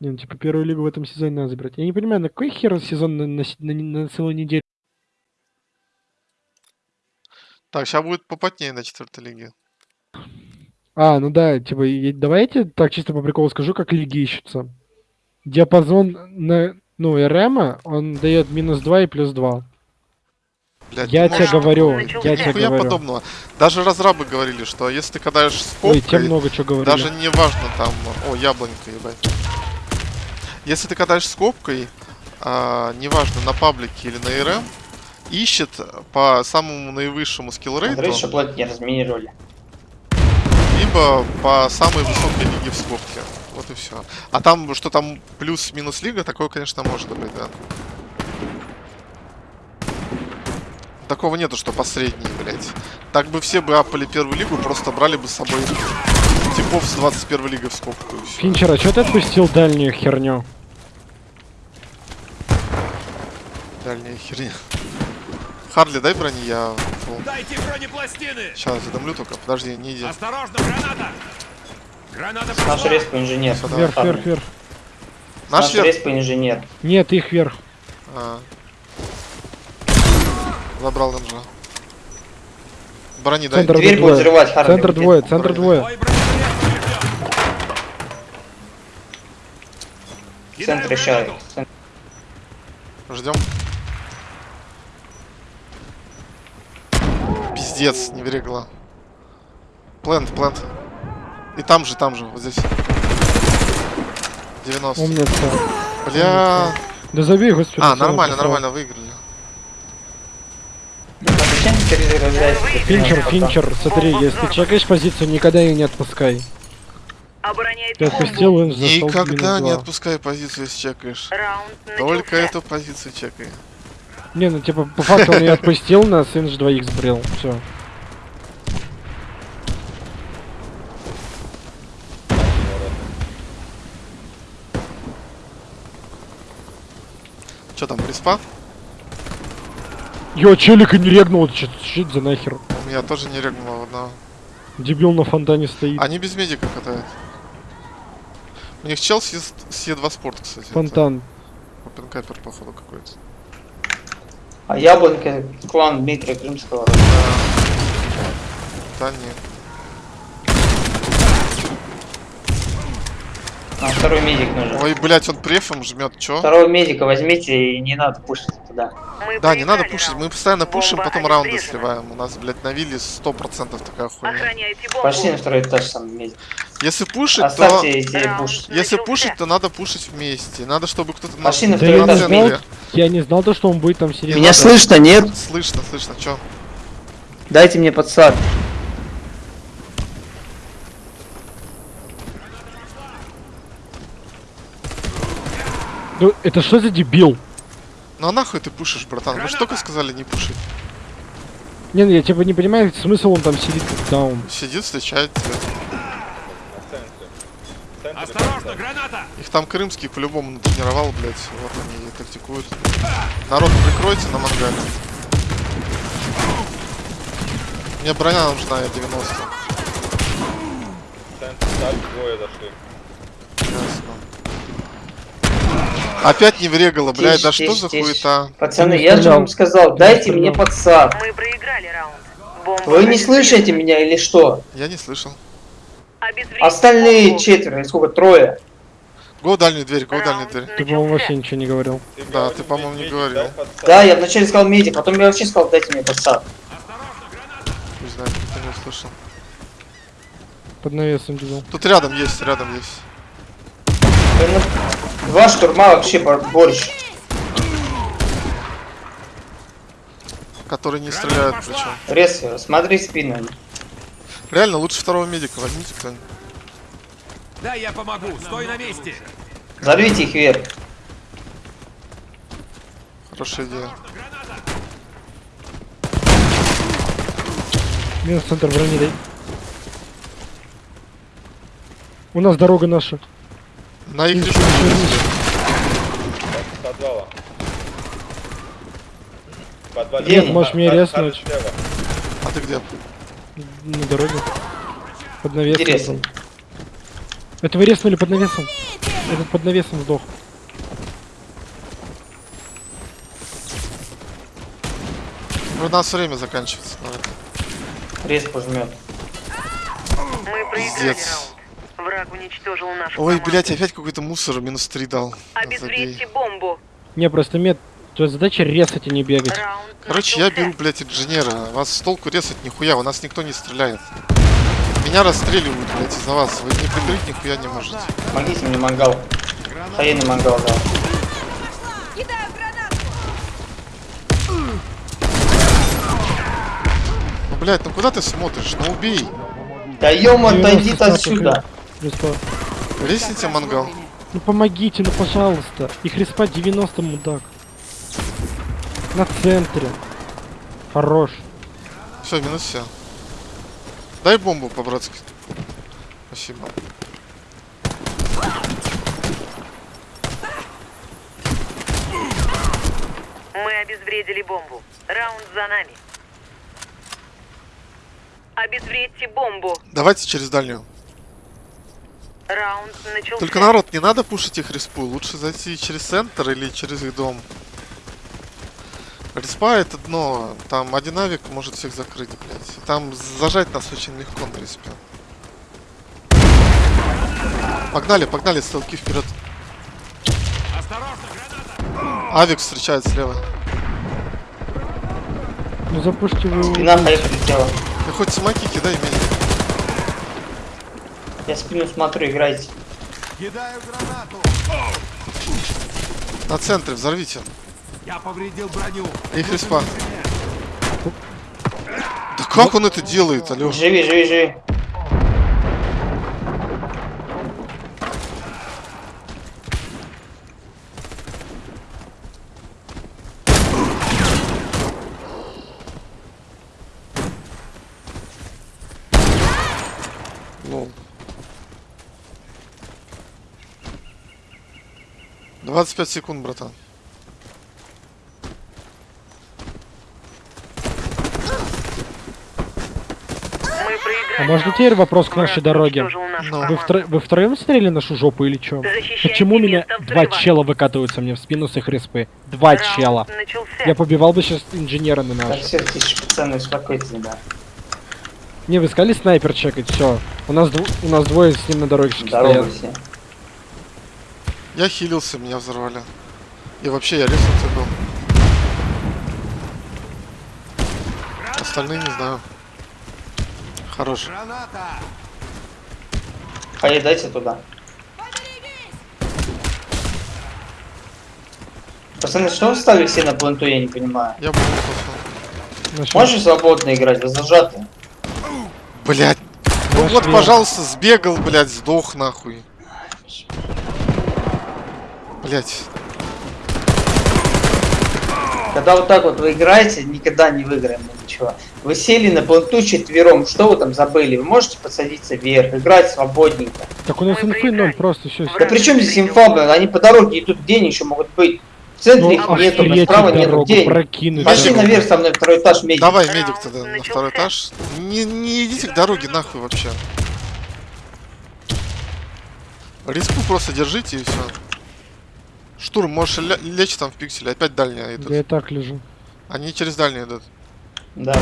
Не, ну типа первую лигу в этом сезоне надо забирать. Я не понимаю, на какой хер сезон на, на, на, на целую неделю? Так, сейчас будет попотнее на четвертой лиге. А, ну да, типа, и давайте так чисто по приколу скажу, как лиги ищутся. Диапазон на, ну, РМ, он дает минус 2 и плюс 2. Блядь, Я не тебе говорю, я тебе Нихуя говорю. подобного. Даже разрабы говорили, что если ты кидаешь с Ой, тебе попкой, много чего говорили. даже не важно там... О, яблонька, ебать. Если ты катаешь с копкой, а, неважно, на паблике или на РМ, ищет по самому наивысшему скиллрейту, что платить не разминировали. либо по самой высокой лиге в скобке. Вот и все. А там, что там плюс-минус лига, такое, конечно, может быть, да. Такого нету, что по средней, блядь. Так бы все бы апали первую лигу, просто брали бы с собой типов с 21 лигой в скобку. Финчер, а что ты отпустил дальнюю херню? Дальняя херня. Харли, дай брони, я... Дайте бронепластины! Сейчас задомлю только, подожди, не иди. Осторожно, граната! Граната Наш респо инженер. Вверх, вверх, вверх. Наш Наш респо инженер. Нет, их вверх. А. Забрал данжа. Брони дай. Центр Дверь двое. будет взрывать, Харли. Центр двое, центр двое. Центр! Центр- Ждем. Пиздец, не верегла. Плент, плент. И там же, там же, вот здесь. 90. Умница. Бля. Да забей, господи. А, нормально, нормально, выиграли. Финчер, Финчер, смотри, если ты чекаешь позицию, никогда ее не отпускай. Ты отпустил, он зашел Никогда не отпускай позицию, если чекаешь. Только эту позицию чекай. Не, ну типа, по факту он ее отпустил, на сын же двоих сбрил. Все. Че там, приспа? Ё, челика не регнул, что это за нахер? У меня тоже не регнуло одного. Дебил на фонтане стоит. Они без медика катают. У них чел с Е- с Е2 спорт, кстати. Фонтан. Опенкапер, походу, какой-то. А яблонька клан Дмитрия Крымского. Да не. А второй медик нужен. Ой, блять, он префом жмет, чё? Второго медика возьмите и не надо пушить туда. Мы Да, не надо пушить, раунд. мы постоянно пушим, Бомба потом раунды обезврежена. сливаем. У нас, блядь, на вилле 100% такая хуйня. Пошли на второй этаж сам медик. Если пушить, то... Оставьте Раунд пуш. Если пушить, то надо пушить вместе. Надо, чтобы кто-то... Пошли на Да второй я не этаж. знал, медик. я не знал то, что он будет там сидеть. Меня надо. слышно, нет? Слышно, слышно, чё? Дайте мне подсад. Ну, это что за дебил? Ну а нахуй ты пушишь, братан? Вы же только сказали не пушить. Не, ну я типа не понимаю, смысл он там сидит, когда он... Сидит, встречает тебя. Осторожно, граната! Их там крымский по-любому натренировал, блядь. Вот они и тактикуют. Народ, прикройте на мангале. Мне броня нужна, я 90. Ясно. Опять не врегало, блядь, Тише, да что тише, за хуета? Пацаны, я же вам сказал, дайте Не мне подсад. Мы проиграли раунд. Вы не слышите меня или что? Я не слышал. Остальные четверо, сколько, трое. Го дальнюю дверь, го дальнюю дверь. Ты, по-моему, вообще ничего не говорил. Да, ты, по-моему, не говорил. Да, я вначале сказал медик, потом я вообще сказал, дайте мне подсад. Не знаю, кто не услышал. Под навесом дебил. Тут рядом есть, рядом есть. Два штурма вообще бор- борщ. Которые не стреляют причем. Рез, смотри спину. Реально, лучше второго медика возьмите кто-нибудь. Да, я помогу! Стой на месте! Взорвите их вверх. Хорошая идея. Минус центр брони дай. У нас дорога наша. На их ничего. Подвала. Подвал. Нет, можешь меня резнуть. А ты где? На дороге. Под навесом. Интересно. Это вы резнули под навесом? Этот под навесом сдох. У нас время заканчивается. Давай. Рез пожмет. Мы проиграли. Враг уничтожил нашу Ой, команду. блять, опять какой-то мусор минус 3 дал. Обезвредьте Забей. бомбу. Не, просто мед. Твоя задача резать, а не бегать. Раунд Короче, я беру, блять, инженера. Вас с толку резать нихуя, у нас никто не стреляет. Меня расстреливают, блять, из-за вас. Вы не прикрыть нихуя не можете. Помогите мне мангал. Хаейный мангал, да. Ну, блять, ну куда ты смотришь? Ну убей. Да 90 отойди отсюда. Респа. Резните мангал. Ну помогите, ну пожалуйста. Их респа 90, мудак. На центре. Хорош. Все, минус все. Дай бомбу по-братски. Спасибо. Мы обезвредили бомбу. Раунд за нами. Обезвредьте бомбу. Давайте через дальнюю. Раунд начался. Только народ, не надо пушить их респу. Лучше зайти через центр или через их дом. Респа это дно. Там один авик может всех закрыть, блядь. И Там зажать нас очень легко на респе. Погнали, погнали, стрелки вперед. Авик встречает слева. Ну запушьте вы его. Спина хаей прилетела. Ты хоть смоки кидай, медик. Я спину смотрю, играйте. Кидаю гранату! На центре, взорвите. Я повредил броню. Их респа. Да как он это делает, Алёш? Живи, живи, живи. 25 секунд, братан. А можно теперь вопрос к нашей дороге? нашу Ну. Вы, втро... вы втроем смотрели нашу жопу или чё? Защищайте Почему меня два чела выкатываются мне в спину с их респы? Два Раунд чела. начался. Я побивал бы сейчас инженера на Так, наш. все, тише, пацаны, успокойтесь, да. Не, вы искали снайпер чекать, все. У нас у нас двое с ним на дороге Здорово стоят. все. Я хилился, меня взорвали. И вообще я резался был. Остальные не знаю. Хорош. Граната! Дайте туда. Пацаны, что вы стали все на пленту, я не понимаю. Я. Нашел. Можешь свободно играть, вы зажаты. Блять. Ну вот, пожалуйста, сбегал, блядь, сдох нахуй. Блять. Когда вот так вот вы играете, никогда не выиграем мы ничего. Вы сели на пленту четвером, что вы там забыли? Вы можете посадиться вверх, играть свободненько. Так у нас инфы ноль, просто все. Да при чем здесь инфа, блин? Они по дороге идут, где они еще могут быть? В центре их Ну, нету, блин, охереть справа нету, где они? Пошли наверх со мной второй этаж медик. Давай, медик тогда на второй этаж. Не, не идите к дороге нахуй вообще. Риску просто держите и все. Штурм, можешь лечь там в пикселе, опять дальние идут. Я и так лежу. Они через дальние идут. Да.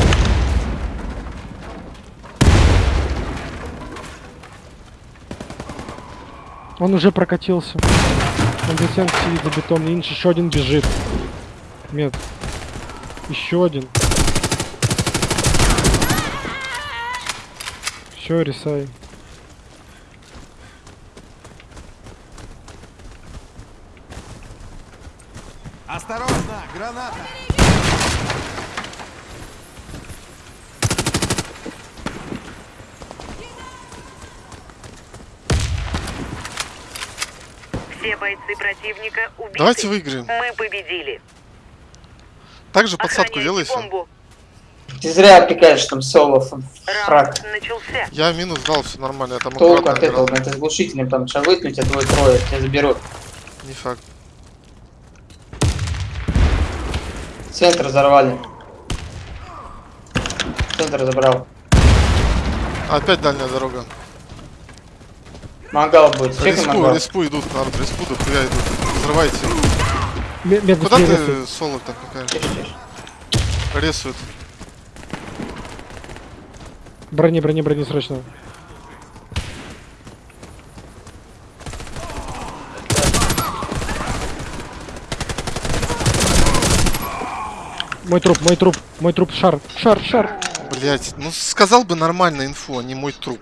Он уже прокатился. Он за стенкой сидит за бетон. Инш еще один бежит. Мед. Еще один. Все, рисай. Осторожно, граната! Все бойцы противника убиты. Давайте выиграем. Мы победили. Также подсадку делайся. Ты зря опекаешь там соло фраг. Начался. Я минус дал, все нормально, я там Толку от этого, ты с глушителем там сейчас вытянуть, тебя двое-трое, тебя заберут. Не факт. Центр взорвали. Центр забрал. Опять дальняя дорога. Мангал будет. Респу, мангал. респу идут, народ, респу, да хуя идут. Взрывайте. Медный Куда слева. ты соло так какая? Рисует. Брони, брони, брони срочно. Мой труп, мой труп, мой труп, шар, шар, шар. Блять, ну сказал бы нормально инфу, а не мой труп.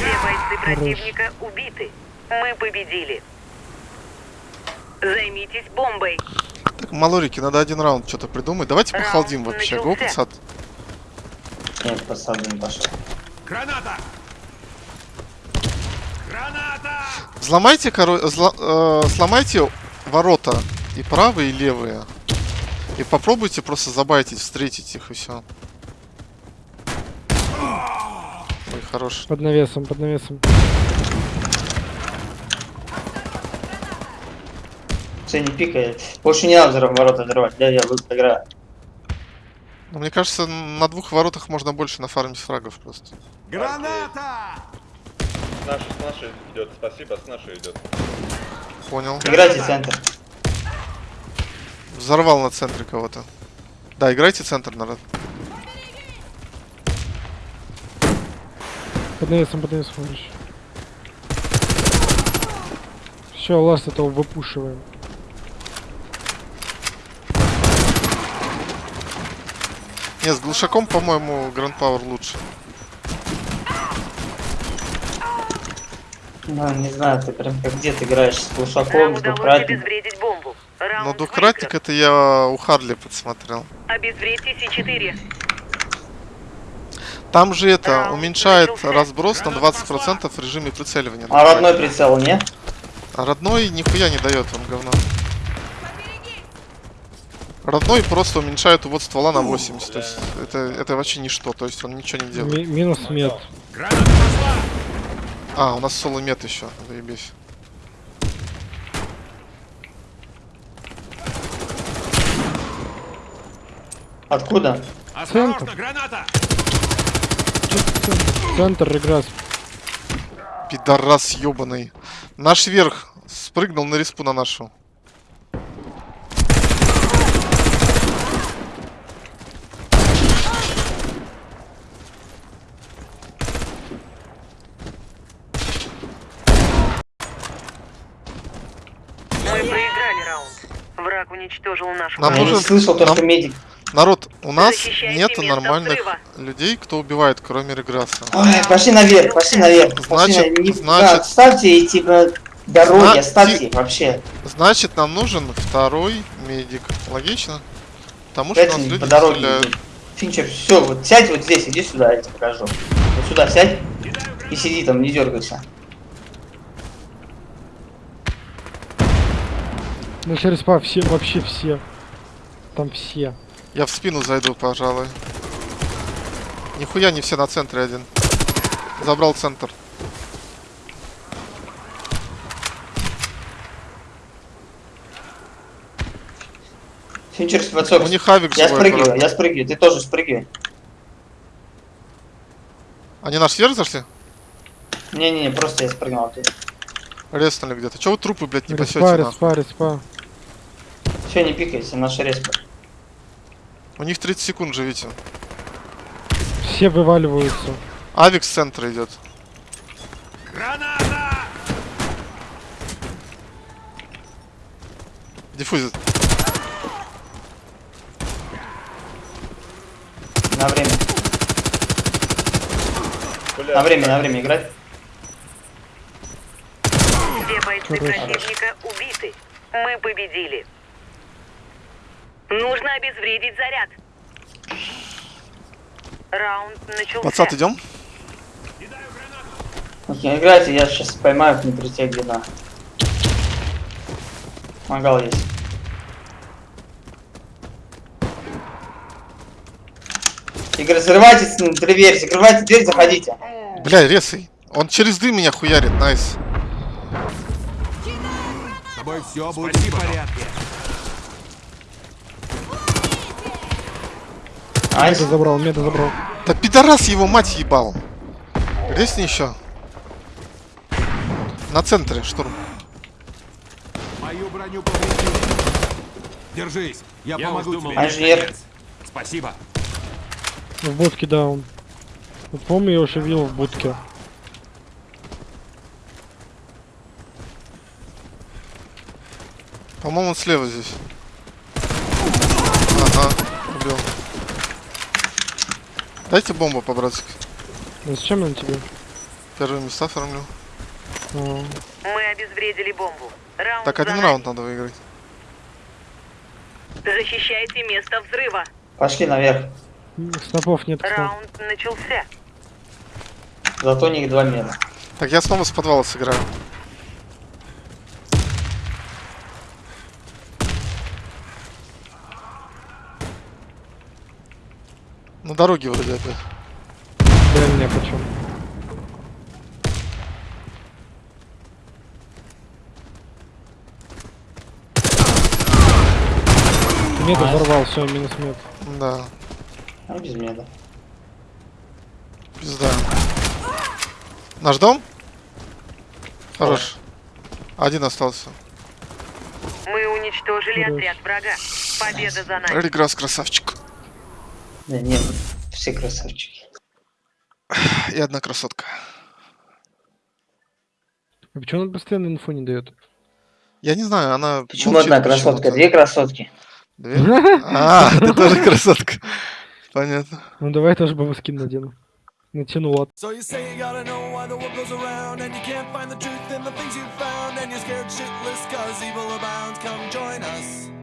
Все бойцы противника убиты. Мы победили. Займитесь бомбой. Так, малорики, надо один раунд что-то придумать. Давайте Раунд похалдим вообще. Го, начался. пацан. Нет, посаду не пошел. Граната! Граната! Взломайте, коро... зла- э, сломайте ворота. И правые, и левые. И попробуйте просто забайтить, встретить их и все. Ой, хорош. Под навесом, под навесом. Все, не пикай. Больше не надо ворота взрывать. Да, я играю. Но мне кажется, на двух воротах можно больше нафармить фрагов просто. Граната! С нашей, с нашей идет, спасибо, с нашей идет. Понял. Играйте центр. Взорвал на центре кого-то. Да, играйте центр, народ. Под навесом, под навесом. Все, ласт этого выпушиваем. Не, с глушаком, по-моему, Grand Power лучше. Ну, не знаю, ты прям как где ты играешь с глушаком, с. Раунд Но двукратник это я у Харли подсмотрел. выигран. Обезвредьте С4. Там же это Раунд уменьшает разброс на 20% в режиме прицеливания. А родной прицел, не? А родной нихуя не дает он говно. Родной просто уменьшает увод ствола на 80. То есть это, это вообще ничто, то есть он ничего не делает. Ми- минус мед. А, у нас соло мет еще, заебись. Откуда? Осторожно, граната! Центр игра. Пидорас ебаный. Наш верх спрыгнул на респу на нашу. Мы проиграли раунд. Враг уничтожил нашу Нам Я команду. не нужен- слышал, только нам- медик. Народ, у нас место нормальных взрыва. людей, кто убивает, кроме Реграсса. Ой, пошли наверх, пошли наверх. Пошли Значит- на- не- значит- да, Отставьте эти типа, дороги, Зна- оставьте их вообще. Значит, нам нужен второй медик. Логично? Потому что нас люди по дороге стреляют. Финчер, все, вот сядь вот здесь, иди сюда, я тебе покажу. Вот сюда сядь и сиди там, не дергайся. Ну через па все, вообще все. Там все. Я в спину зайду, пожалуй. Нихуя не все на центре один. Забрал центр. Финчер, спацок, У них авик я живой, спрыгиваю, я спрыгиваю, ты тоже спрыгивай. Они наш сверх зашли? Не-не-не, просто я спрыгнул оттуда. Резнули где-то. Чего вы трупы, блядь, не пасете Респа, нахуй? респа, респа. Все, не пикайся, наша респа. У них 30 секунд живите. Все вываливаются. Авик с центра идет. Граната! Диффузит. На время, Бля, на время, на время играть. Все бойцы противника убиты. Мы победили. Нужно обезвредить заряд. Раунд начался. Пацат, идем? Не играйте, я сейчас поймаю внутри тебя где-то. Мангал есть. Игорь, взрывайтесь внутри дверь, закрывайте дверь, заходите. Бля, резай. Он через дым меня хуярит, найс. С тобой все будет в порядке. Найс. Меда забрал, меда забрал. Да пидорас его мать ебал. Резни еще. На центре, штурм. Мою броню повредили. Держись, я, помогу тебе. Наконец. Спасибо. В будке, да, он. Вот помню, я уже видел в будке. По-моему, он слева здесь. Ага, убил. Дайте бомбу по-братски. Ну, зачем он тебе? Первые места фармлю. А, Мы обезвредили бомбу. Раунд Так, один раунд надо выиграть. Защищайте место взрыва. Пошли наверх. снопов нет. Раунд начался. Зато у них два мира. Так, я снова с подвала сыграю. На дороге вроде опять. Для меня почем. Мед взорвал, все, минус мед. Да, А без меда. пизда. Наш дом? Хорош. Один остался. Мы уничтожили Хорош. отряд врага. Победа за нами. Реграсс красавчик. Да нет, все красавчики. И одна красотка. А почему он постоянно инфу не дает? Я не знаю, она... Почему молчит одна красотка? почему-то. Две красотки. Две? А, ты тоже красотка. Понятно. Ну давай тоже бы скин надену. Натянула. So you say you gotta know why the world goes around And you can't find the truth in the things you found And you're scared shitless cause evil abounds Come join us